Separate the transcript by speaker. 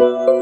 Speaker 1: you